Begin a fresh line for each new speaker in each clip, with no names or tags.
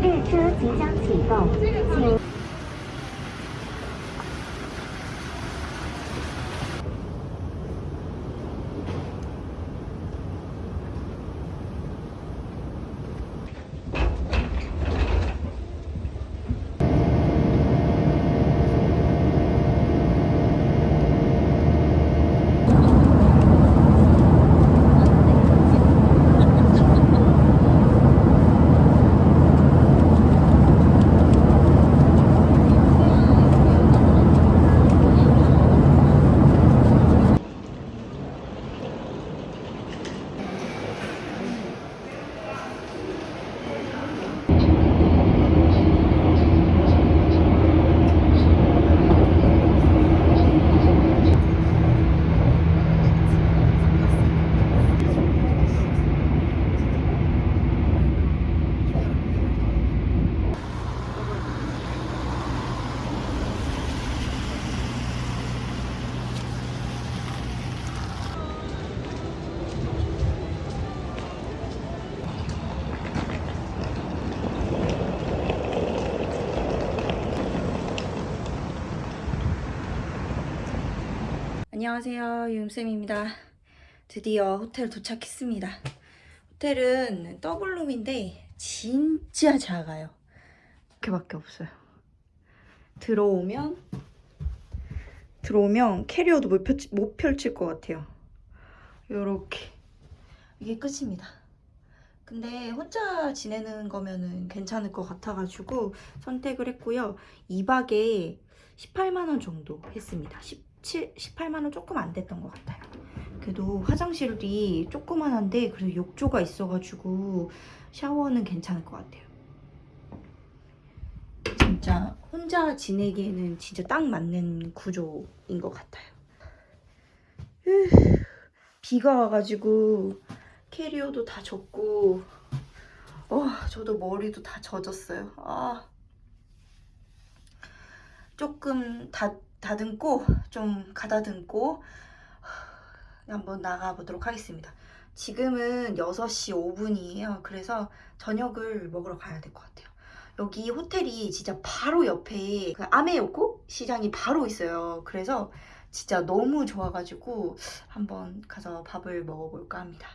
列车即将启动，请。
안녕하세요. 유임쌤입니다. 드디어 호텔 도착했습니다. 호텔은 더블룸인데 진짜 작아요. 이렇게밖에 없어요. 들어오면 들어오면 캐리어도 못, 펼치, 못 펼칠 것 같아요. 요렇게. 이게 끝입니다. 근데 혼자 지내는 거면은 괜찮을 것 같아가지고 선택을 했고요. 2박에 18만원 정도 했습니다 17, 18만원 조금 안 됐던 것 같아요. 그래도 화장실이 조그만한데 그래도 욕조가 있어가지고 샤워는 괜찮을 것 같아요. 진짜 혼자 지내기에는 진짜 딱 맞는 구조인 것 같아요. 으, 비가 와가지고 캐리어도 다 젖고 어, 저도 머리도 다 젖었어요. 아, 조금 다 다듬고 좀 가다듬고 한번 나가보도록 하겠습니다. 지금은 6시 5분이에요. 그래서 저녁을 먹으러 가야 될 것 같아요. 여기 호텔이 진짜 바로 옆에 그 아메요코 시장이 바로 있어요. 그래서 진짜 너무 좋아가지고 한번 가서 밥을 먹어볼까 합니다.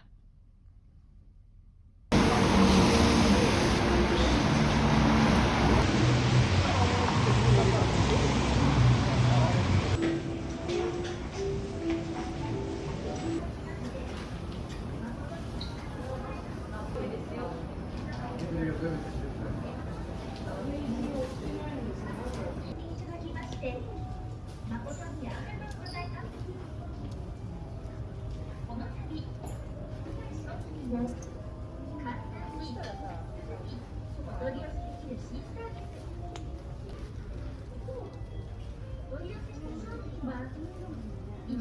お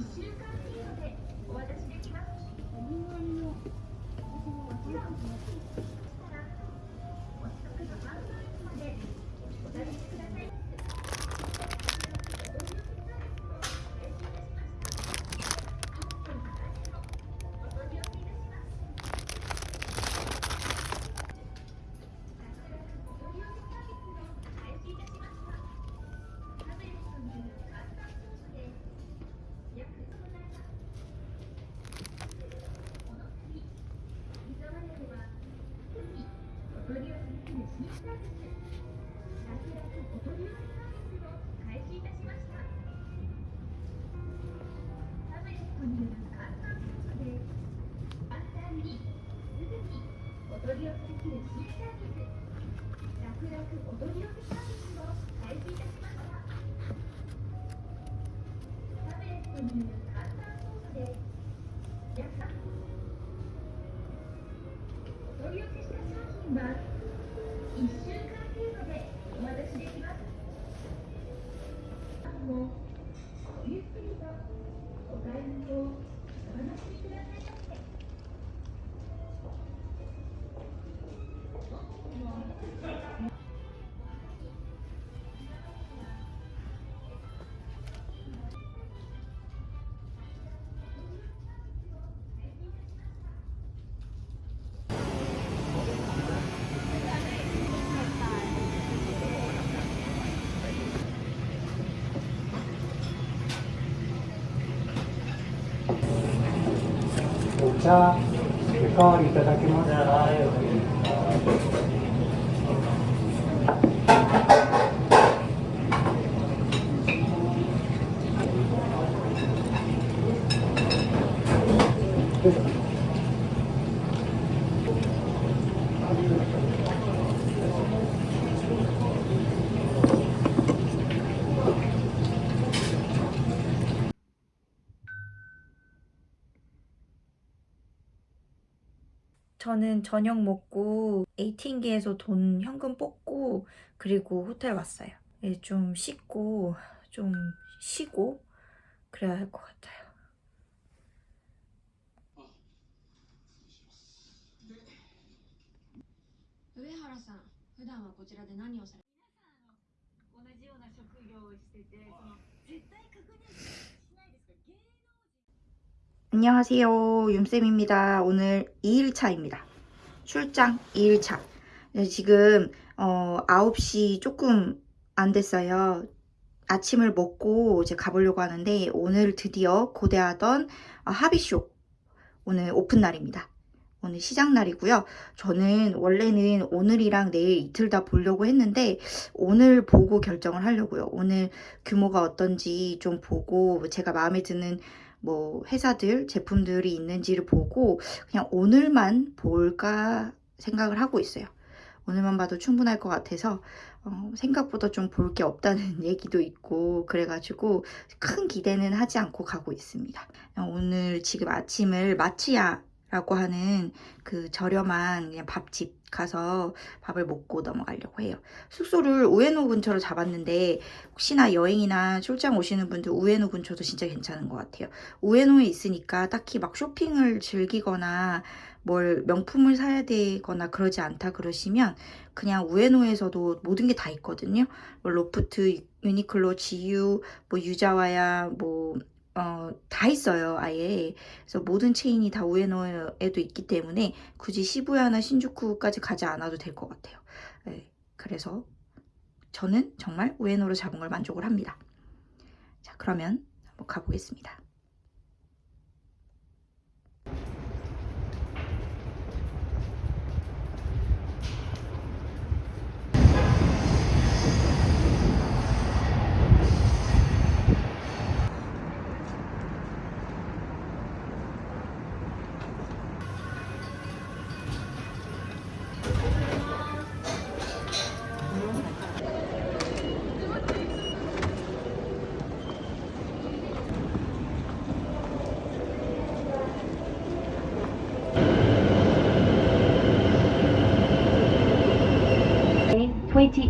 渡しできます。踊りをした
お茶おかわりいただけますか？
저는 저녁 먹고 ATM기에서 돈 현금 뽑고 그리고 호텔 왔어요. 예, 좀 씻고 좀 쉬고 그래야 할 것 같아요.
上原さん普段はこちらで何をされ
안녕하세요. 윤쌤입니다. 오늘 2일차입니다. 출장 2일차. 네, 지금 어, 9시 조금 안 됐어요. 아침을 먹고 이제 가보려고 하는데 오늘 드디어 고대하던 아, 합의쇼 오늘 오픈 날입니다. 오늘 시작 날이고요. 저는 원래는 오늘이랑 내일 이틀 다 보려고 했는데 오늘 보고 결정을 하려고요. 오늘 규모가 어떤지 좀 보고 제가 마음에 드는 뭐 회사들 제품들이 있는지를 보고 그냥 오늘만 볼까 생각을 하고 있어요. 오늘만 봐도 충분할 것 같아서 어, 생각보다 좀 볼 게 없다는 얘기도 있고 그래가지고 큰 기대는 하지 않고 가고 있습니다. 어, 오늘 지금 아침을 마치야라고 하는 그 저렴한 밥집 가서 밥을 먹고 넘어가려고 해요. 숙소를 우에노 근처로 잡았는데 혹시나 여행이나 출장 오시는 분들 우에노 근처도 진짜 괜찮은 것 같아요. 우에노에 있으니까 딱히 막 쇼핑을 즐기거나 뭘 명품을 사야 되거나 그러지 않다 그러시면 그냥 우에노에서도 모든 게 다 있거든요. 뭐 로프트, 유니클로, 지유, 뭐 유자와야 뭐 어, 다 있어요, 아예. 그래서 모든 체인이 다 우에노에도 있기 때문에 굳이 시부야나 신주쿠까지 가지 않아도 될 것 같아요. 네, 그래서 저는 정말 우에노로 잡은 걸 만족을 합니다. 자, 그러면 한번 가보겠습니다.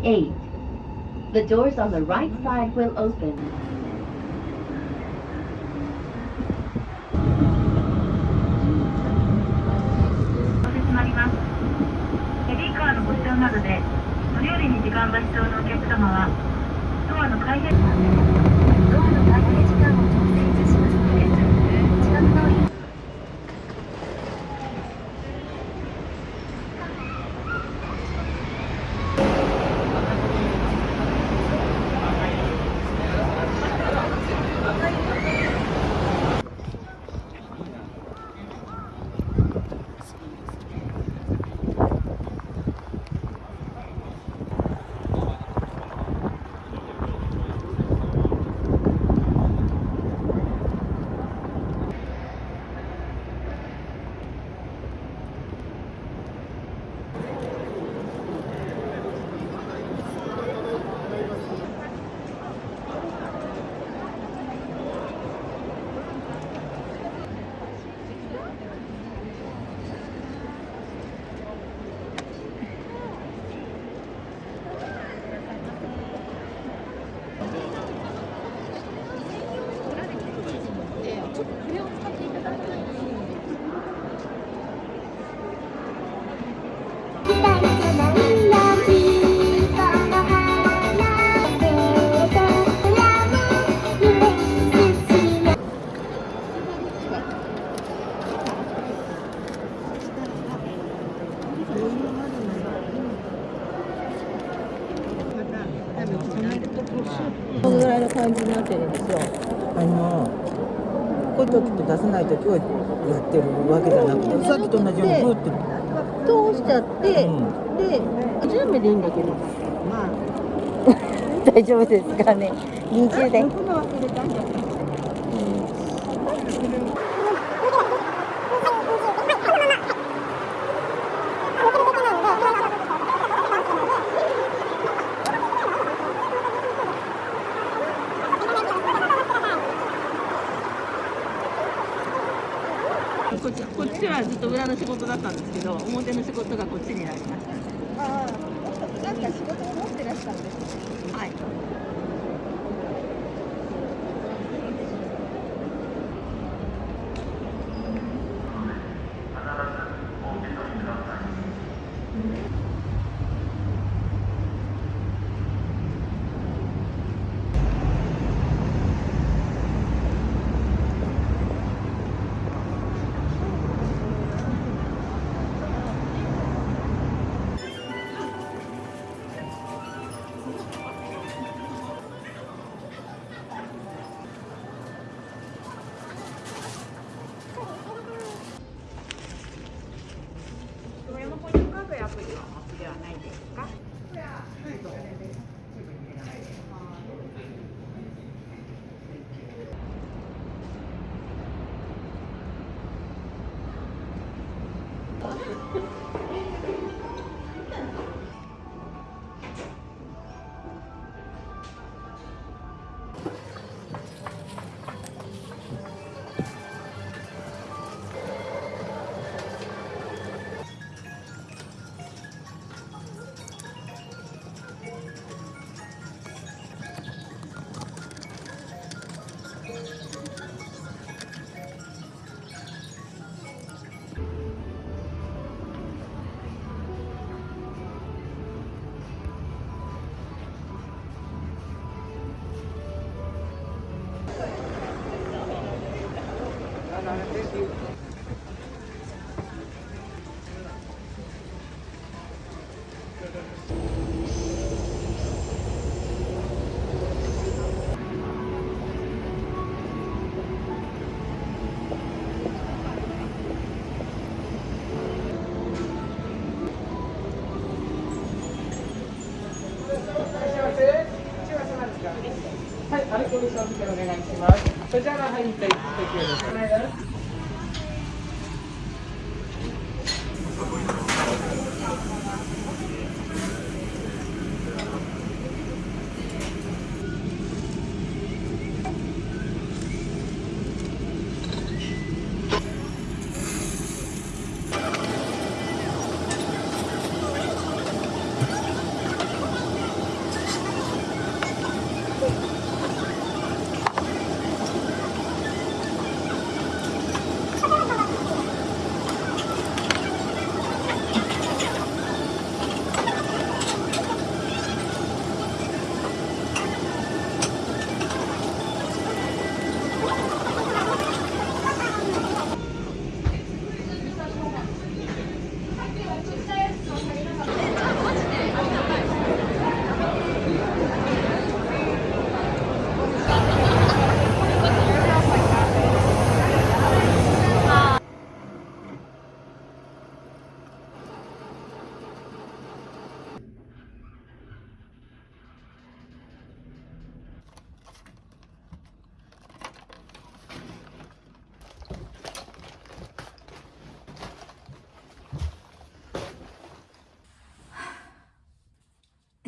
Train 28. The doors on the right side will open.
このぐらいの感じになってるんですよ。
あのこ
る時と出さない時をやってるわけじゃなくてさっきと同じようにグーって、
通しちゃって、
うん。
で10名でいいんだけど。まあ。
大丈夫ですかね。20で
僕の忘れたんだ
こっちこっちはずっと裏の仕事だったんですけど表の仕事がこっちになりま
ます。そ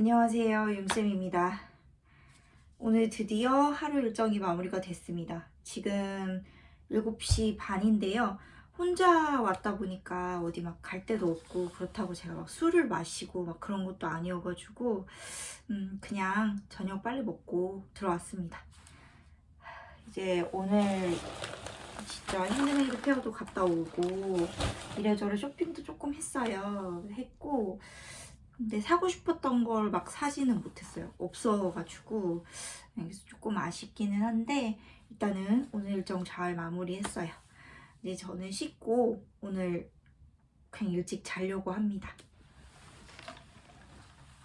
안녕하세요 윤쌤입니다. 오늘 드디어 하루 일정이 마무리가 됐습니다. 지금 7시 반인데요. 혼자 왔다 보니까 어디 막 갈 데도 없고 그렇다고 제가 막 술을 마시고 막 그런 것도 아니어가지고 음 그냥 저녁 빨리 먹고 들어왔습니다. 이제 오늘 진짜 핸드메이드 페어도 갔다 오고 이래저래 쇼핑도 조금 했어요. 했고 근데 사고 싶었던 걸 막 사지는 못했어요. 없어가지고 그래서 조금 아쉽기는 한데 일단은 오늘 일정 잘 마무리했어요. 이제 저는 씻고 오늘 그냥 일찍 자려고 합니다.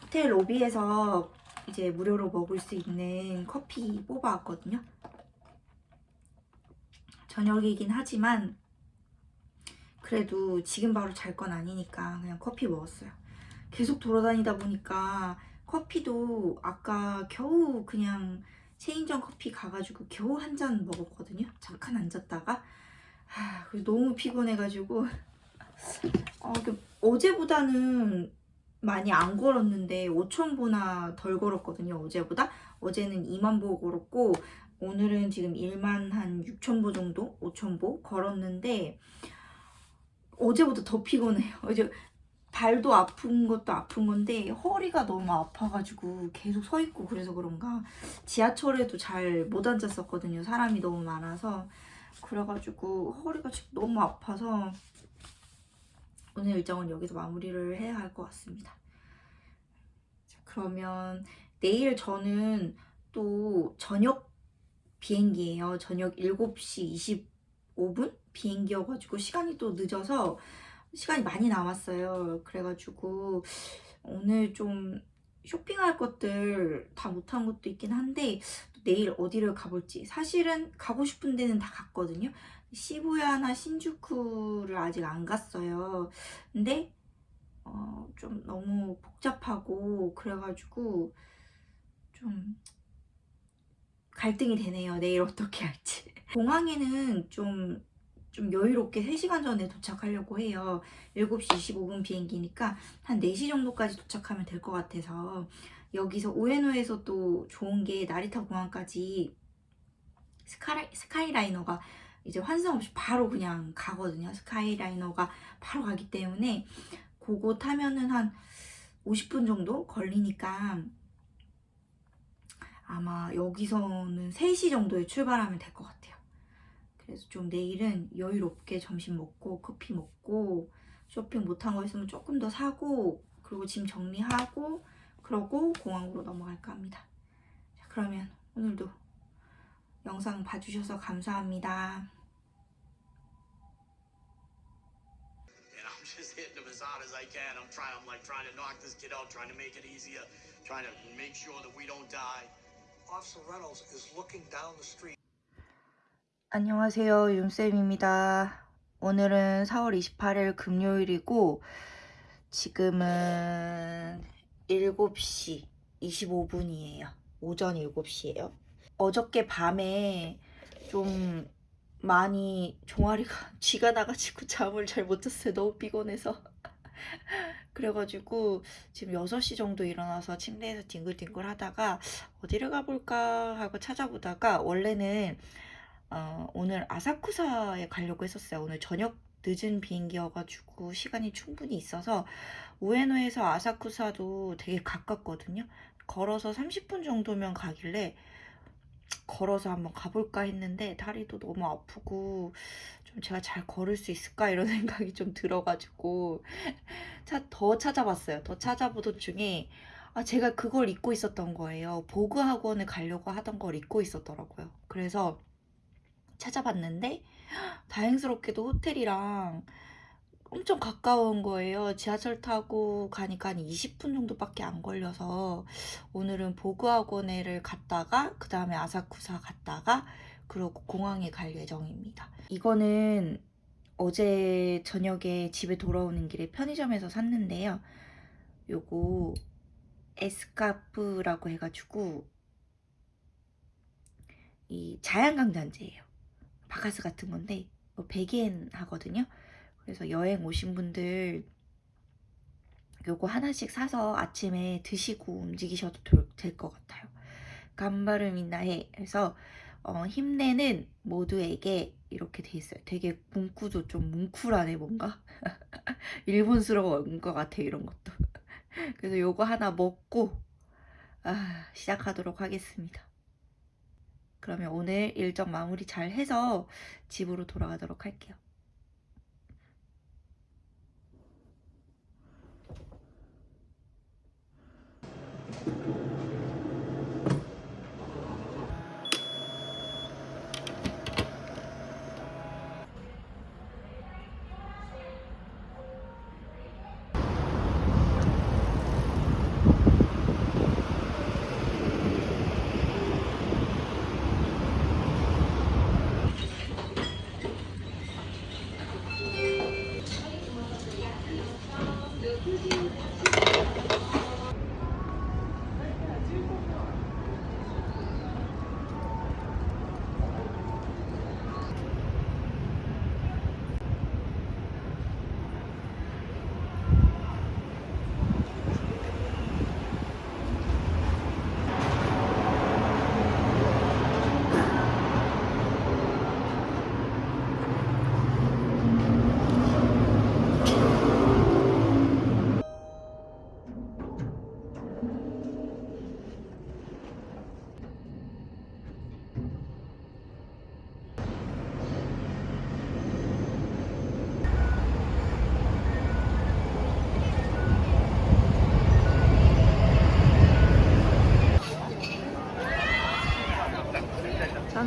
호텔 로비에서 이제 무료로 먹을 수 있는 커피 뽑아왔거든요. 저녁이긴 하지만 그래도 지금 바로 잘 건 아니니까 그냥 커피 먹었어요. 계속 돌아다니다 보니까 커피도 아까 겨우 그냥 체인점 커피 가가지고 겨우 한 잔 먹었거든요. 잠깐 앉았다가 아, 그래서 너무 피곤해가지고 어, 그 어제보다는 많이 안 걸었는데 5,000보나 덜 걸었거든요. 어제보다 어제는 2만 보 걸었고 오늘은 지금 1만 한 6,000보 정도, 5,000보 걸었는데 어제보다 더 피곤해요. 어제 발도 아픈 것도 아픈 건데 허리가 너무 아파가지고 계속 서 있고 그래서 그런가 지하철에도 잘 못 앉았었거든요. 사람이 너무 많아서 그래가지고 허리가 지금 너무 아파서 오늘 일정은 여기서 마무리를 해야 할 것 같습니다. 자, 그러면 내일 저는 또 저녁 비행기예요. 저녁 7시 25분 비행기여가지고 시간이 또 늦어서 시간이 많이 남았어요. 그래가지고 오늘 좀 쇼핑할 것들 다 못한 것도 있긴 한데 내일 어디를 가볼지 사실은 가고 싶은 데는 다 갔거든요. 시부야나 신주쿠를 아직 안 갔어요. 근데 어, 좀 너무 복잡하고 그래가지고 좀 갈등이 되네요. 내일 어떻게 할지. 공항에는 좀, 좀 여유롭게 3시간 전에 도착하려고 해요. 7시 25분 비행기니까 한 4시 정도까지 도착하면 될 것 같아서 여기서 오에노에서 또 좋은 게 나리타 공항까지 스카이, 스카이라이너가 이제 환승 없이 바로 그냥 가거든요. 스카이라이너가 바로 가기 때문에 그거 타면은 한 50분 정도 걸리니까 아마 여기서는 3시 정도에 출발하면 될 것 같아요. 그래서 좀 내일은 여유롭게 점심 먹고 커피 먹고 쇼핑 못한 거 있으면 조금 더 사고 그리고 짐 정리하고 그러고 공항으로 넘어갈까 합니다. 자, 그러면 오늘도 영상 봐주셔서 감사합니다.
And I'm just hitting them as hard as I can. I'm trying. I'm like trying to knock this kid out, trying to make it easier, trying to make sure that we don't die.
Officer Reynolds is looking down the street.
안녕하세요. 윤쌤입니다. 오늘은 4월 28일 금요일이고 지금은 7시 25분이에요. 오전 7시예요. 어저께 밤에 좀 많이 종아리가 쥐가 나가지고 잠을 잘 못 잤어요. 너무 피곤해서. 그래가지고 지금 6시 정도 일어나서 침대에서 뒹굴뒹굴 하다가 어디를 가볼까 하고 찾아보다가 원래는 어, 오늘 아사쿠사에 가려고 했었어요. 오늘 저녁 늦은 비행기여가지고 시간이 충분히 있어서 우에노에서 아사쿠사도 되게 가깝거든요. 걸어서 30분 정도면 가길래 걸어서 한번 가볼까 했는데 다리도 너무 아프고 좀 제가 잘 걸을 수 있을까 이런 생각이 좀 들어가지고 차, 더 찾아봤어요. 더 찾아보던 중에 아, 제가 그걸 잊고 있었던 거예요. 보그 학원에 가려고 하던 걸 잊고 있었더라고요. 그래서 찾아봤는데 다행스럽게도 호텔이랑 엄청 가까운 거예요. 지하철 타고 가니까 한 20분 정도밖에 안 걸려서 오늘은 보그학원에를 갔다가 그 다음에 아사쿠사 갔다가 그리고 공항에 갈 예정입니다. 이거는 어제 저녁에 집에 돌아오는 길에 편의점에서 샀는데요. 요거 에스카프라고 해가지고 이 자양강장제예요. 바카스 같은 건데 100엔 하거든요. 그래서 여행 오신 분들 요거 하나씩 사서 아침에 드시고 움직이셔도 될 것 같아요. 간바르 민나해 해서 어, 힘내는 모두에게 이렇게 돼 있어요. 되게 문구도 좀 뭉클하네 뭔가 일본스러운 것 같아 이런 것도. 그래서 요거 하나 먹고 아, 시작하도록 하겠습니다. 그러면 오늘 일정 마무리 잘 해서 집으로 돌아가도록 할게요.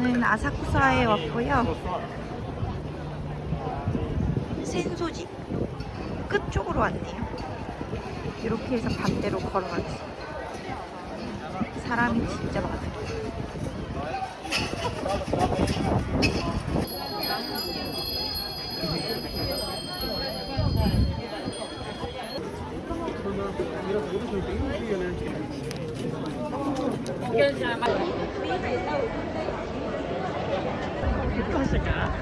저는 아사쿠사에 왔고요. 센소지? 끝쪽으로 왔네요. 이렇게 해서 반대로 걸어가겠습니다. 사람이 진짜 많아요. 그러면 どうしたか？